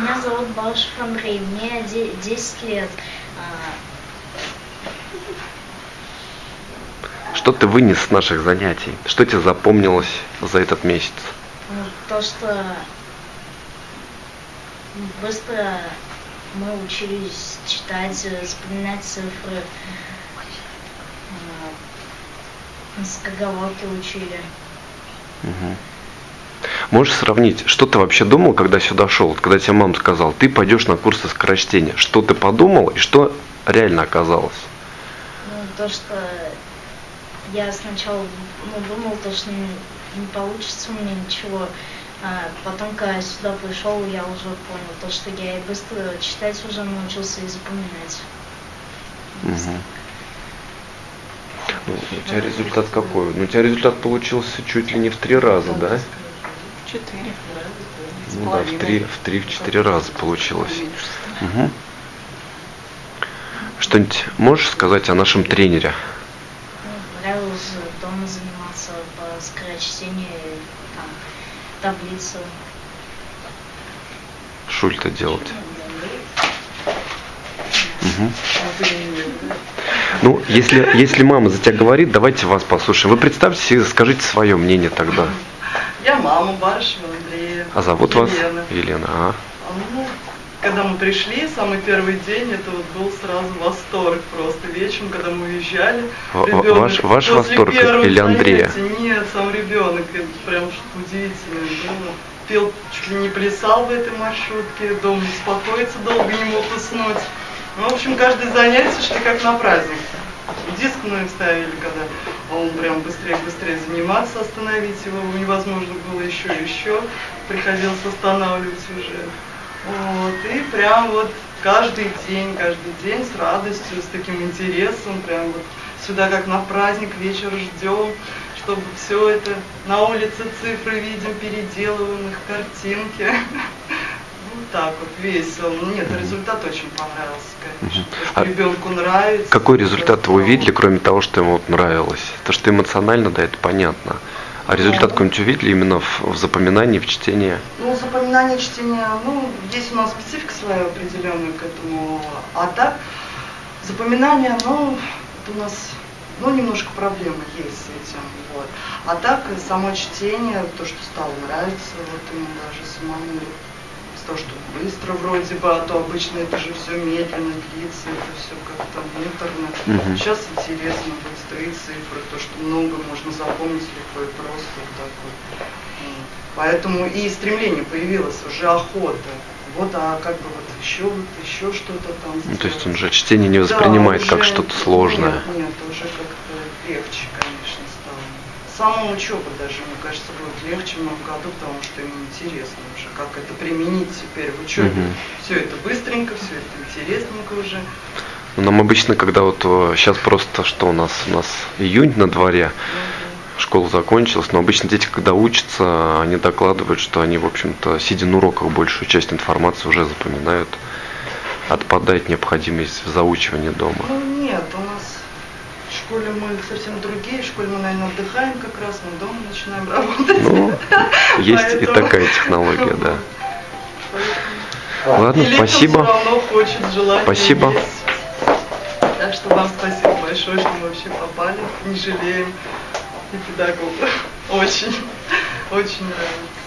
Меня зовут Балашев Андрей, мне де- 10 лет. А, Что ты вынес с наших занятий? Что тебе запомнилось за этот месяц? ну, то, что быстро мы учились читать, запоминать цифры, а, скороговорки учили. Мгм. Можешь сравнить, что ты вообще думал, когда сюда шел? Вот Когда тебе мама сказала, ты пойдешь на курсы скорочтения. Что ты подумал и что реально оказалось? Ну, то, что я сначала ну, думал, то, что не, не получится у меня ничего. А потом, когда сюда пришел, я уже понял, то, что я и быстро читать уже научился и запоминать. Мгм. Ну, у тебя результат какой? Ну, у тебя результат получился чуть ли не в три раза, да? Четыре. Ну да, в три, в три, в четыре раза получилось. Мгм. Что-нибудь можешь сказать о нашем тренере? Ну, нравилось дома заниматься по скорочтению, там, таблицу. Шульта делать. Мгм. Ну, если, если мама за тебя говорит, давайте вас послушаем. Вы представьте себе, скажите свое мнение тогда. Я мама Барышева Андрея. А зовут вас? Елена. Елена. А, А, ну, когда мы пришли, самый первый день, это вот был сразу восторг просто. Вечером, когда мы уезжали, ребенок ваш- ваш после восторг или Андрея? занятий- Нет, сам ребенок, это прям что-то удивительное было. Пел, чуть ли не плясал в этой маршрутке, дома успокоиться долго не мог уснуть. Ну, в общем, каждое занятие шли как на праздник. Мы ставили, когда он прям быстрее-быстрее заниматься, остановить его невозможно было еще и еще. Приходилось останавливать уже. Вот, и прям вот каждый день, каждый день с радостью, с таким интересом, прям вот сюда как на праздник вечер ждем, чтобы все это на улице цифры видим, переделываем их картинки. Так вот весело. Ну, Нет, результат очень понравился, конечно. А ребенку нравится. Какой результат вы увидели, кроме того, что ему вот нравилось? То, что эмоционально, да, это понятно. А результат какой-нибудь увидели именно в, в запоминании, в чтении? Ну, запоминание чтения, ну, есть у нас специфика своя определенная к этому. А так, запоминание, ну, у нас, ну, немножко проблемы есть с этим, вот. А так, само чтение, то, что стало нравиться, вот ему даже самому, то, что быстро вроде бы, а то обычно это же все медленно длится, это все как-то муторно. Мгм. Сейчас интересно, быстрые цифры, то, что много можно запомнить легко и просто вот так вот. Вот. Поэтому и стремление появилось, уже охота. Вот, а как бы вот еще вот еще что-то там Ну, то есть он же чтение не Да, воспринимает как уже- что-то сложное. Нет, нет, уже как-то легче, конечно, стало. Сама учеба даже, мне кажется, будет легче в новом году, потому что ему интересно уже, как это применить теперь в учебе. Мгм. Все это быстренько, все это интересненько уже. Ну, Нам обычно, когда вот сейчас просто, что у нас, у нас июнь на дворе, школа закончилась, но обычно дети, когда учатся, они докладывают, что они, в общем-то, сидя на уроках, большую часть информации уже запоминают. Отпадает необходимость в заучивании дома. Ну нет, у нас школе мы совсем другие, в школе мы, наверное, отдыхаем как раз, мы дома начинаем работать. Ну, есть и Поэтому- такая технология, да. Поэтому- Ладно, И спасибо. равно хочет, Спасибо. есть. Так что вам спасибо большое, что мы вообще попали, не жалеем. И педагогу очень, очень нравится.